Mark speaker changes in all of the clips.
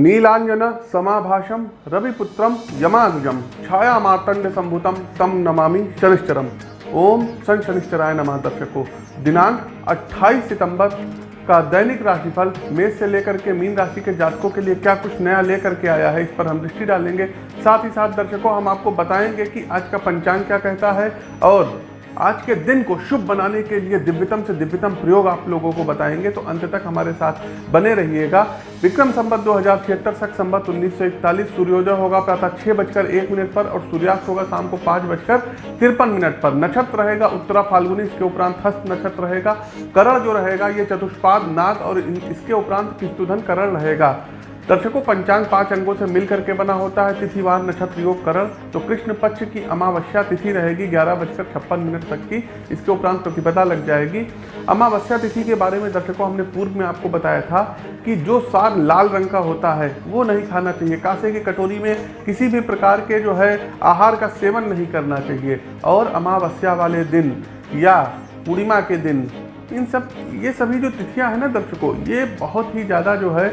Speaker 1: नीलांजन समाभाषम, रविपुत्रम, यमानुजम छाया मार्तंड संभुतम तम नमामि शनिश्चरम। ओम सन शनिश्चराय नमः दर्शकों। दिनांक 28 सितंबर का दैनिक राशिफल मेष से लेकर के मीन राशि के जातकों के लिए क्या कुछ नया लेकर के आया है इस पर हम दृष्टि डालेंगे। साथ ही साथ दर्शकों, हम आपको बताएँगे कि आज का पंचांग क्या कहता है और आज के दिन को शुभ बनाने के लिए दिव्यतम से दिव्यतम प्रयोग आप लोगों को बताएँगे तो अंत तक हमारे साथ बने रहिएगा। विक्रम संबत दो हज़ार छिहत्तर, सख संबत उन्नीस सौ इकतालीस, सूर्योदय होगा प्रातः छह बजकर एक मिनट पर और सूर्यास्त होगा शाम को पाँच बजकर तिरपन मिनट पर। नक्षत्र रहेगा उत्तरा फाल्गुनी, इसके उपरांत हस्त नक्षत्र रहेगा, करण जो रहेगा, ये चतुष्पाद नाग और इसके उपरांत किस्तुधन करण रहेगा। दर्शकों, पंचांग पाँच अंगों से मिलकर के बना होता है तिथिवार नक्षत्र योग करण। तो कृष्ण पक्ष की अमावस्या तिथि रहेगी ग्यारह बजकर छप्पन मिनट तक की। इसके उपरांत प्रतिपदा लग जाएगी। अमावस्या तिथि के बारे में दर्शकों, हमने पूर्व में आपको बताया था कि जो साग लाल रंग का होता है, वो नहीं खाना चाहिए। कासे की कटोरी में किसी भी प्रकार के जो है आहार का सेवन नहीं करना चाहिए। और अमावस्या वाले दिन या पूर्णिमा के दिन, इन सब, ये सभी जो तिथियाँ हैं ना दर्शकों, ये बहुत ही ज़्यादा जो है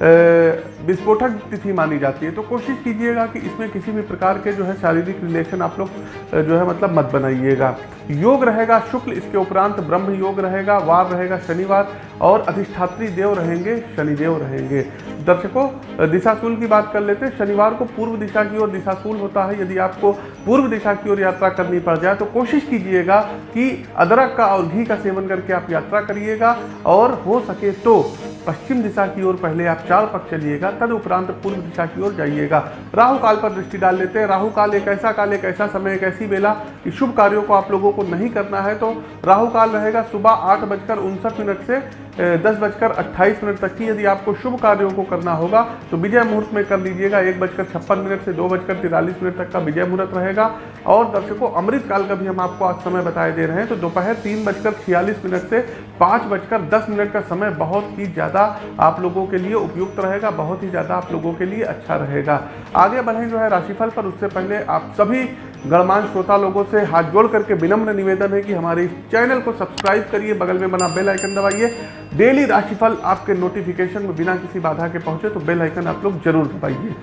Speaker 1: विस्फोटक तिथि मानी जाती है। तो कोशिश कीजिएगा कि इसमें किसी भी प्रकार के जो है शारीरिक रिलेशन आप लोग जो है मतलब मत बनाइएगा। योग रहेगा, शुक्ल इसके उपरांत ब्रह्म योग रहेगा, वार रहेगा, शनिवार और अधिष्ठात्री देव रहेंगे, शनिदेव रहेंगे। दर्शकों दिशाशूल की बात कर लेते हैं। शनिवार को पूर्व दिशा की ओर दिशाशूल होता है। यदि आपको पूर्व दिशा की ओर यात्रा करनी पड़ जाए तो कोशिश कीजिएगा कि अदरक का और घी का सेवन करके आप यात्रा करिएगा और हो सके तो पश्चिम दिशा की ओर पहले आप चार पक्ष चलिएगा, तद उपरांत पूर्व दिशा की ओर जाइएगा। राहु काल पर दृष्टि डाल लेते हैं। राहु काल एक ऐसा काल, एक ऐसा समय, एक ऐसी वेला कि शुभ कार्यों को आप लोगों को नहीं करना है तो राहु काल रहेगा सुबह आठ बजकर उनसठ मिनट से दस बजकर अट्ठाईस मिनट तक की यदि आपको शुभ कार्यों को करना होगा तो विजय मुहूर्त में कर लीजिएगा। एक बजकर छप्पन मिनट से दो बजकर तिरालीस मिनट तक का विजय मुहूर्त रहेगा। और दर्शकों, अमृत काल का भी हम आपको आज समय बताए दे रहे हैं। तो दोपहर तीन बजकर छियालीस मिनट से पाँच बजकर दस मिनट का समय बहुत ही ज़्यादा आप लोगों के लिए उपयुक्त रहेगा, बहुत ही ज़्यादा आप लोगों के लिए अच्छा रहेगा। आगे बढ़ें जो है राशिफल पर। उससे पहले आप सभी गणमान श्रोता लोगों से हाथ जोड़ करके विनम्र निवेदन है कि हमारे इस चैनल को सब्सक्राइब करिए, बगल में बना बेल आइकन दबाइए। डेली राशिफल आपके नोटिफिकेशन में बिना किसी बाधा के पहुँचे तो बेल आइकन आप लोग ज़रूर दबाइए।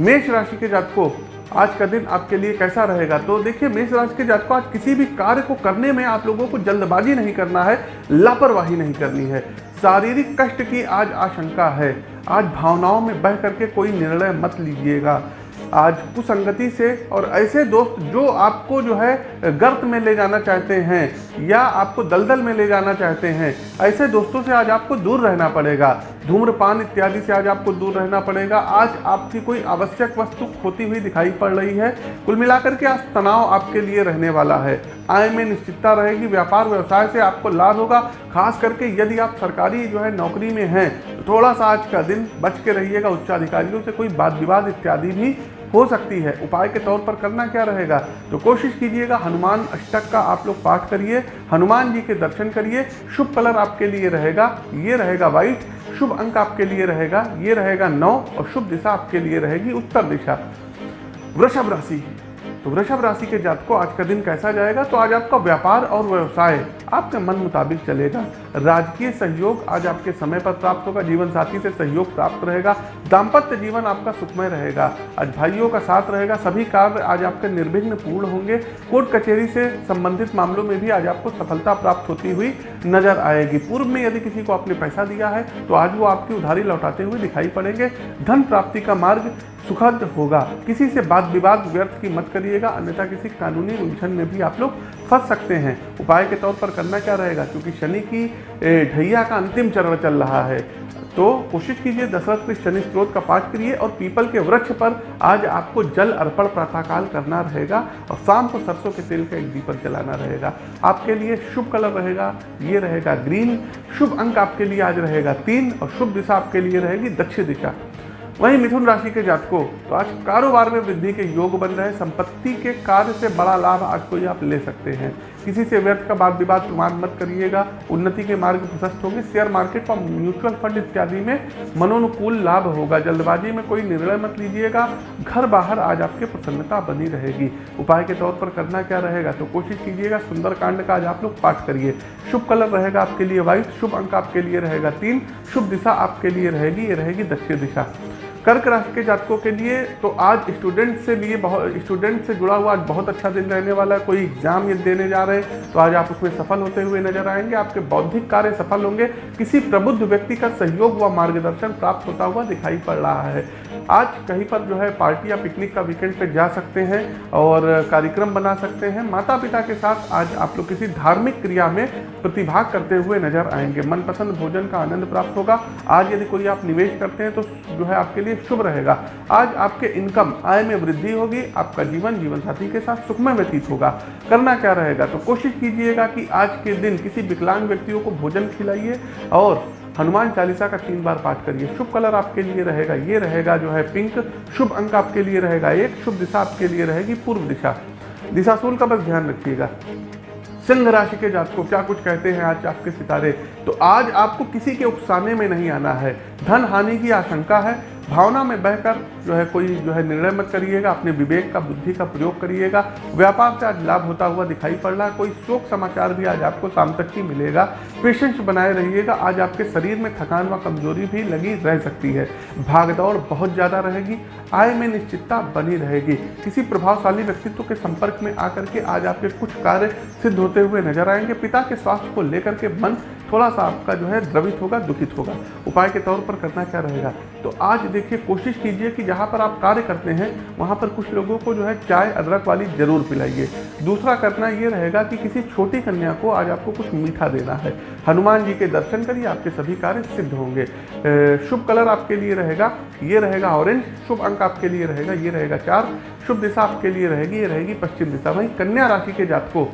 Speaker 1: मेष राशि के जातकों, आज का दिन आपके लिए कैसा रहेगा? तो देखिए, मेष राशि के जातकों, आज किसी भी कार्य को करने में आप लोगों को जल्दबाजी नहीं करना है, लापरवाही नहीं करनी है। शारीरिक कष्ट की आज आशंका है। आज भावनाओं में बह करके कोई निर्णय मत लीजिएगा। आज कुसंगति से और ऐसे दोस्त जो आपको जो है गर्त में ले जाना चाहते हैं या आपको दलदल में ले जाना चाहते हैं, ऐसे दोस्तों से आज आपको दूर रहना पड़ेगा। धूम्रपान इत्यादि से आज आपको दूर रहना पड़ेगा। आज आपकी कोई आवश्यक वस्तु खोती हुई दिखाई पड़ रही है। कुल मिलाकर के आज तनाव आपके लिए रहने वाला है। आय में निश्चितता रहेगी, व्यापार व्यवसाय से आपको लाभ होगा। खास करके यदि आप सरकारी जो है नौकरी में हैं तो थोड़ा सा आज का दिन बच के रहिएगा। उच्चाधिकारियों से कोई वाद विवाद इत्यादि भी हो सकती है। उपाय के तौर पर करना क्या रहेगा? तो कोशिश कीजिएगा, हनुमान अष्टक का आप लोग पाठ करिए, हनुमान जी के दर्शन करिए, शुभ कलर आपके लिए रहेगा, ये रहेगा व्हाइट शुभ अंक आपके लिए रहेगा, ये रहेगा नौ और शुभ दिशा आपके लिए रहेगी उत्तर दिशा। वृषभ राशि। तो वृषभ राशि के जात को आज का दिन कैसा जाएगा? तो आज आपका व्यापार और व्यवसाय आपके मन मुताबिक चलेगा। राजकीय सहयोग आज आपके समय पर प्राप्त होगा जीवन साथी से सहयोग प्राप्त रहेगा, दाम्पत्य जीवन आपका सुखमय रहेगा, आज भाइयों का साथ रहेगा, सभी कार्य आज आपके निर्विघ्न पूर्ण होंगे, कोर्ट कचेरी से संबंधित मामलों में भी आज आपको सफलता प्राप्त होती हुई नज़र आएगी। पूर्व में यदि किसी को आपने पैसा दिया है तो आज वो आपकी उधारी लौटाते हुए दिखाई पड़ेंगे। धन प्राप्ति का मार्ग सुखद होगा। किसी से बात विवाद व्यर्थ की मत करिएगा, अन्यथा किसी कानूनी उलझन में भी आप लोग फंस सकते हैं। उपाय के तौर पर करना क्या रहेगा? क्योंकि शनि की ढैया का अंतिम चरण चल रहा है। तो कोशिश कीजिए दशरथ के शनि स्त्रोत का पाठ करिए और पीपल के वृक्ष पर आज आपको जल अर्पण प्रातःकाल करना रहेगा और शाम को सरसों के तेल का एक दीपक जलाना रहेगा। आपके लिए शुभ कलर रहेगा, ये रहेगा ग्रीन। शुभ अंक आपके लिए आज रहेगा तीन और शुभ दिशा आपके लिए रहेगी दक्षिण दिशा। वहीं मिथुन राशि के जातकों तो आज कारोबार में वृद्धि के योग बन रहे संपत्ति के कार्य से बड़ा लाभ आज कोई आप ले सकते हैं। किसी से व्यर्थ का बात विवाद प्रमाण मत करिएगा। उन्नति के मार्ग प्रशस्त होंगे। शेयर मार्केट और म्यूचुअल फंड इत्यादि में मनोनुकूल लाभ होगा। जल्दबाजी में कोई निर्णय मत लीजिएगा। घर बाहर आज आपके प्रसन्नता बनी रहेगी। उपाय के तौर पर करना क्या रहेगा तो कोशिश कीजिएगा। सुंदर का आज आप लोग पाठ करिए। शुभ कलर रहेगा आपके लिए व्हाइट शुभ अंक आपके लिए रहेगा तीन। शुभ दिशा आपके लिए रहेगी। ये रहेगी दक्षिण दिशा। कर्क राशि के जातकों के लिए तो आज स्टूडेंट से लिए बहुत स्टूडेंट से जुड़ा हुआ आज बहुत अच्छा दिन रहने वाला है। कोई एग्ज़ाम ये देने जा रहे हैं तो आज आप उसमें सफल होते हुए नज़र आएँगे। आपके बौद्धिक कार्य सफल होंगे। किसी प्रबुद्ध व्यक्ति का सहयोग व मार्गदर्शन प्राप्त होता हुआ दिखाई पड़ रहा है। आज कहीं पर जो है पार्टी या पिकनिक का वीकेंड पे जा सकते हैं और कार्यक्रम बना सकते हैं। माता पिता के साथ आज आप लोग किसी धार्मिक क्रिया में प्रतिभाग करते हुए नज़र आएँगे। मनपसंद भोजन का आनंद प्राप्त होगा। आज यदि कोई आप निवेश करते हैं तो जो है आपके लिए शुभ रहेगा। आज आपके इनकम, आय में वृद्धि होगी, आपका जीवन जीवन साथी के साथ सुखमय व्यतीत होगा। करना क्या रहेगा? तो कोशिश कीजिएगा कि आज के दिन किसी विकलांग व्यक्तियों को भोजन खिलाइए और हनुमान चालीसा का तीन बार पाठ करिए। शुभ कलर आपके लिए रहेगा, ये रहेगा जो है पिंक। शुभ अंक आपके लिए रहेगा एक, शुभ दिशा आपके लिए रहेगी पूर्व दिशा। दिशाशूल का बस ध्यान रखिएगा। सिंह राशि के जातकों, क्या कुछ कहते हैं आज आपके सितारे? तो आज आपको किसी के उकसाने में नहीं आना है। धन हानि की आशंका है भावना में बहकर जो है कोई जो है निर्णय मत करिएगा, अपने विवेक का, बुद्धि का प्रयोग करिएगा। व्यापार से आज लाभ होता हुआ दिखाई पड़ रहा है। कोई शोक समाचार भी आज आपको शाम तक ही मिलेगा। पेशेंस बनाए रहिएगा। आज आपके शरीर में थकान व कमज़ोरी भी लगी रह सकती है। भागदौड़ बहुत ज़्यादा रहेगी। आय में निश्चितता बनी रहेगी। किसी प्रभावशाली व्यक्तित्व के संपर्क में आकर के आज आपके कुछ कार्य सिद्ध होते हुए नज़र आएँगे। पिता के स्वास्थ्य को लेकर के मन थोड़ा सा आपका जो है द्रवित होगा, दुखित होगा। उपाय के तौर पर करना क्या रहेगा? तो आज देखिए कोशिश कीजिए कि जहाँ पर आप कार्य करते हैं, वहाँ पर कुछ लोगों को जो है चाय, अदरक वाली ज़रूर पिलाइए। दूसरा करना ये रहेगा कि किसी छोटी कन्या को आज आपको कुछ मीठा देना है। हनुमान जी के दर्शन करिए, आपके सभी कार्य सिद्ध होंगे। शुभ कलर आपके लिए रहेगा, ये रहेगा ऑरेंज शुभ अंक आपके लिए रहेगा, ये रहेगा चार, शुभ दिशा आपके लिए रहेगी, ये रहेगी पश्चिम दिशा। वहीं कन्या राशि के जातकों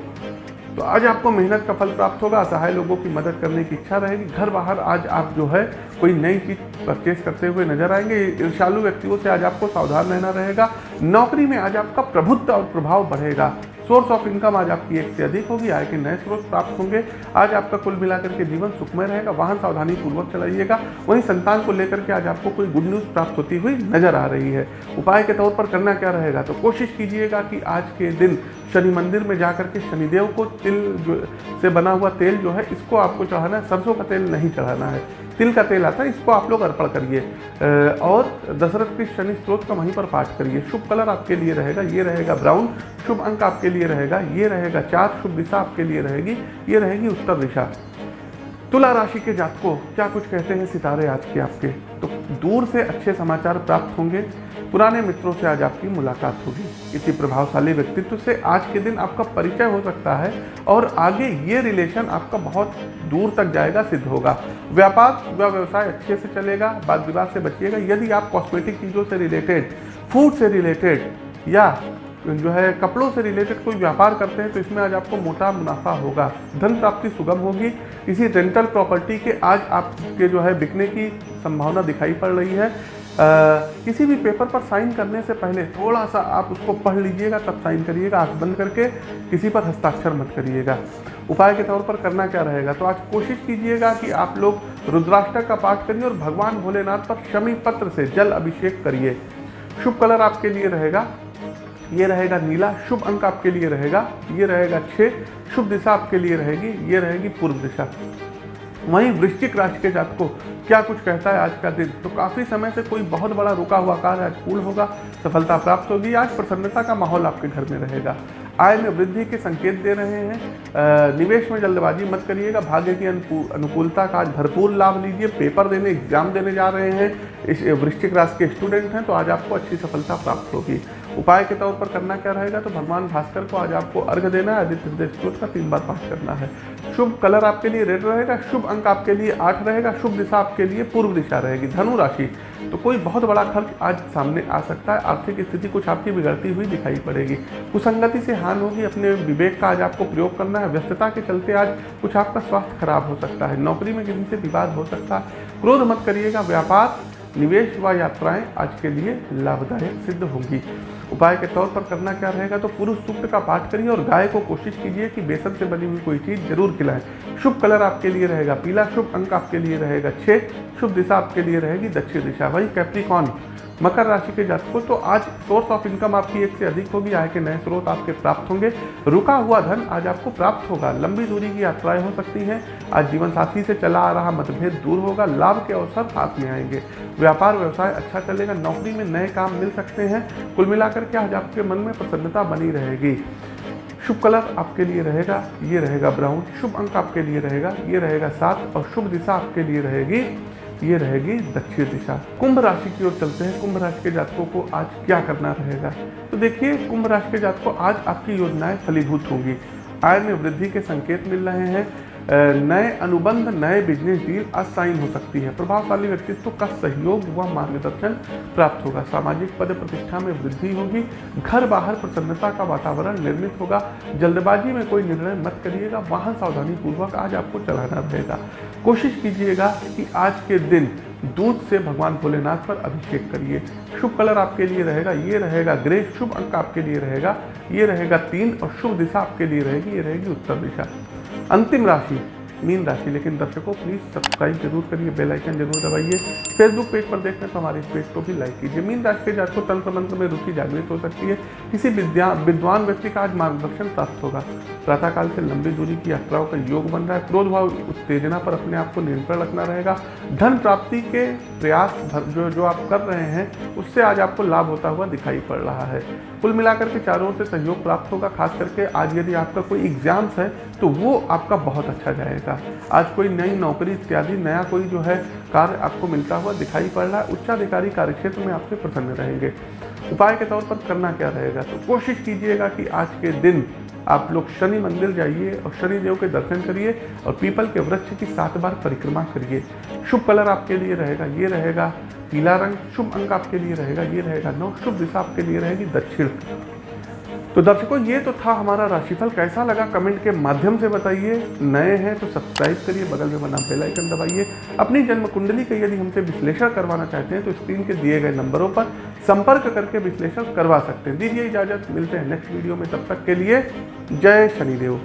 Speaker 1: तो आज आपको मेहनत का फल प्राप्त होगा, असहाय लोगों की मदद करने की इच्छा रहेगी। घर बाहर आज आप जो है, कोई नई चीज़ परचेज करते हुए नज़र आएँगे। ईर्षालु व्यक्तियों से आज आपको सावधान रहना रहेगा। नौकरी में आज आपका प्रभुत्व और प्रभाव बढ़ेगा। सोर्स ऑफ़ इनकम आज आपकी एक से अधिक होगी, आय के नए स्रोत प्राप्त होंगे। आज आपका कुल मिलाकर के जीवन सुखमय रहेगा, वाहन सावधानी पूर्वक चलाइएगा। वहीं संतान को लेकर के आज आपको कोई गुड न्यूज़ प्राप्त होती हुई नज़र आ रही है। उपाय के तौर पर करना क्या रहेगा? तो कोशिश कीजिएगा कि आज के दिन शनि मंदिर में जाकर के शनिदेव को तिल से बना हुआ तेल जो है, इसको आपको चढ़ाना है, सरसों का तेल नहीं चढ़ाना है। तिल का तेल आता है, इसको आप लोग अर्पण करिए। और दशरथ के शनि स्रोत का वहीं पर पाठ करिए। शुभ कलर आपके लिए रहेगा, ये रहेगा ब्राउन। शुभ अंक आपके लिए रहेगा, ये रहेगा चार। शुभ दिशा आपके लिए रहेगी, ये रहेगी उत्तर दिशा। तुला राशि के जातकों, क्या कुछ कहते हैं सितारे आज के आपके? तो दूर से अच्छे समाचार प्राप्त होंगे। पुराने मित्रों से आज आपकी मुलाकात होगी। किसी प्रभावशाली व्यक्तित्व से आज के दिन आपका परिचय हो सकता है और आगे ये रिलेशन आपका बहुत दूर तक जाएगा, सिद्ध होगा। व्यापार व व्यवसाय अच्छे से चलेगा वाद विवाद से बचिएगा। यदि आप कॉस्मेटिक चीज़ों से रिलेटेड फ़ूड से रिलेटेड या जो है कपड़ों से रिलेटेड कोई व्यापार करते हैं तो इसमें आज आपको मोटा मुनाफा होगा। धन प्राप्ति सुगम होगी। किसी रेंटल प्रॉपर्टी के आज आपके जो है बिकने की संभावना दिखाई पड़ रही है। किसी भी पेपर पर साइन करने से पहले थोड़ा सा आप उसको पढ़ लीजिएगा, तब साइन करिएगा, आँख बंद करके किसी पर हस्ताक्षर मत करिएगा। उपाय के तौर पर करना क्या रहेगा? तो आज कोशिश कीजिएगा कि आप लोग रुद्राष्टक का पाठ करिए और भगवान भोलेनाथ पर शमी पत्र से जल अभिषेक करिए। शुभ कलर आपके लिए रहेगा। ये रहेगा नीला, शुभ अंक आपके लिए रहेगा। ये रहेगा छः शुभ दिशा आपके लिए रहेगी। ये रहेगी पूर्व दिशा। वहीं वृश्चिक राशि के जात को क्या कुछ कहता है आज का दिन? तो काफ़ी समय से कोई बहुत बड़ा रुका हुआ कार्य आज पूर्ण होगा, सफलता प्राप्त होगी, आज प्रसन्नता का माहौल आपके घर में रहेगा। आय में वृद्धि के संकेत दे रहे हैं। निवेश में जल्दबाजी मत करिएगा, भाग्य की अनुकूलता का आज भरपूर लाभ लीजिए, पेपर देने, एग्ज़ाम देने जा रहे हैं। इस वृश्चिक राशि के स्टूडेंट हैं तो आज आपको अच्छी सफलता प्राप्त होगी। उपाय के तौर पर करना क्या रहेगा? तो भगवान भास्कर को आज आपको अर्घ देना है, आदित्य हृदय स्त्रोत का तीन बार पाठ करना है। शुभ कलर आपके लिए रेड रहेगा, शुभ अंक आपके लिए आठ रहेगा, शुभ दिशा आपके लिए पूर्व दिशा रहेगी, धनु राशि। तो कोई बहुत बड़ा खर्च आज सामने आ सकता है, आर्थिक स्थिति कुछ आपकी बिगड़ती हुई दिखाई पड़ेगी। कुसंगति से हान होगी, अपने विवेक का आज आपको प्रयोग करना है, व्यस्तता के चलते आज कुछ आपका स्वास्थ्य खराब हो सकता है, नौकरी में किसी से विवाद हो सकता है। क्रोध मत करिएगा, व्यापार निवेश व यात्राएँ आज के लिए लाभदायक सिद्ध होंगी। उपाय के तौर पर करना क्या रहेगा तो पुरुष सूक्त का पाठ करिए और गाय को कोशिश कीजिए कि बेसन से बनी हुई कोई चीज़ ज़रूर खिलाएँ। शुभ कलर आपके लिए रहेगा, पीला शुभ अंक आपके लिए रहेगा छः शुभ दिशा आपके लिए रहेगी, दक्षिण दिशा। वही कैप्रिकॉन मकर राशि के जातकों तो आज सोर्स ऑफ़ इनकम आपकी एक से अधिक होगी, आय के नए स्रोत आपके प्राप्त होंगे। रुका हुआ धन आज आपको प्राप्त होगा। लंबी दूरी की यात्राएँ हो सकती हैं। आज जीवन साथी से चला आ रहा मतभेद दूर होगा। लाभ के अवसर हाथ में आएँगे। व्यापार, व्यवसाय अच्छा चलेगा। नौकरी में नए काम मिल सकते हैं। कुल मिलाकर के आज आपके मन में प्रसन्नता बनी रहेगी। शुभ कलर आपके लिए रहेगा। ये रहेगा ब्राउन। शुभ अंक आपके लिए रहेगा। ये रहेगा सात और शुभ दिशा आपके लिए रहेगी। ये रहेगी दक्षिण दिशा। कुंभ राशि की ओर चलते हैं। कुंभ राशि के जातकों को आज क्या करना रहेगा? तो देखिए, कुंभ राशि के जातकों आज आपकी योजनाएँ फलीभूत होंगी। आय में वृद्धि के संकेत मिल रहे हैं। नए अनुबंध, नए बिज़नेस डील असाइन हो सकती है। प्रभावशाली व्यक्तित्व का सहयोग व मार्गदर्शन प्राप्त होगा। सामाजिक पद प्रतिष्ठा में वृद्धि होगी। घर बाहर प्रसन्नता का वातावरण निर्मित होगा। जल्दबाजी में कोई निर्णय मत करिएगा। वाहन सावधानी पूर्वक आज आपको चलाना रहेगा। कोशिश कीजिएगा कि आज के दिन दूध से भगवान भोलेनाथ पर अभिषेक करिए। शुभ कलर आपके लिए रहेगा, ये रहेगा ग्रे। शुभ अंक आपके लिए रहेगा, ये रहेगा तीन और शुभ दिशा आपके लिए रहेगी, ये रहेगी उत्तर दिशा। अंतिम राशि, मीन राशि। लेकिन दर्शकों प्लीज़ सब्सक्राइब ज़रूर करिए बेल आइकन ज़रूर दबाइए। फेसबुक पेज पर देखते हैं तो हमारे इस पेज को भी लाइक कीजिए। मीन राशि के जातकों तंत्र मंत्र में रुचि जागृत हो सकती है। किसी विद्या, विद्वान व्यक्ति का आज मार्गदर्शन प्राप्त होगा। प्रातःकाल से लंबी दूरी की यात्राओं का योग बन रहा है। क्रोध भाव, उत्तेजना पर अपने आप को नियंत्रण रखना रहेगा। धन प्राप्ति के प्रयास जो जो आप कर रहे हैं, उससे आज आपको लाभ होता हुआ दिखाई पड़ रहा है। कुल मिलाकर के चारों से सहयोग प्राप्त होगा। खास करके आज यदि आपका कोई एग्ज़ाम्स है तो वो आपका बहुत अच्छा जाएगा। आज कोई नई नौकरी इत्यादि, नया कोई जो है कार्य आपको मिलता हुआ दिखाई पड़ रहा है, उच्चाधिकारी कार्यक्षेत्र में आपसे प्रसन्न रहेंगे। उपाय के तौर पर करना क्या रहेगा? तो कोशिश कीजिएगा कि आज के दिन आप लोग शनि मंदिर जाइए और शनि देव के दर्शन करिए और पीपल के वृक्ष की सात बार परिक्रमा करिए। शुभ कलर आपके लिए रहेगा, ये रहेगा पीला रंग। शुभ अंक आपके लिए रहेगा, ये रहेगा नौ। शुभ दिशा आपके लिए रहेगी दक्षिण। तो दर्शकों, ये तो था हमारा राशिफल। कैसा लगा? कमेंट के माध्यम से बताइए। नए हैं तो सब्सक्राइब करिए, बगल में बना बेल आइकन दबाइए। अपनी जन्म कुंडली का यदि हमसे विश्लेषण करवाना चाहते हैं तो स्क्रीन के दिए गए नंबरों पर संपर्क करके विश्लेषण करवा सकते हैं। दीजिए इजाज़त, मिलते हैं नेक्स्ट वीडियो में। तब तक के लिए जय शनिदेव।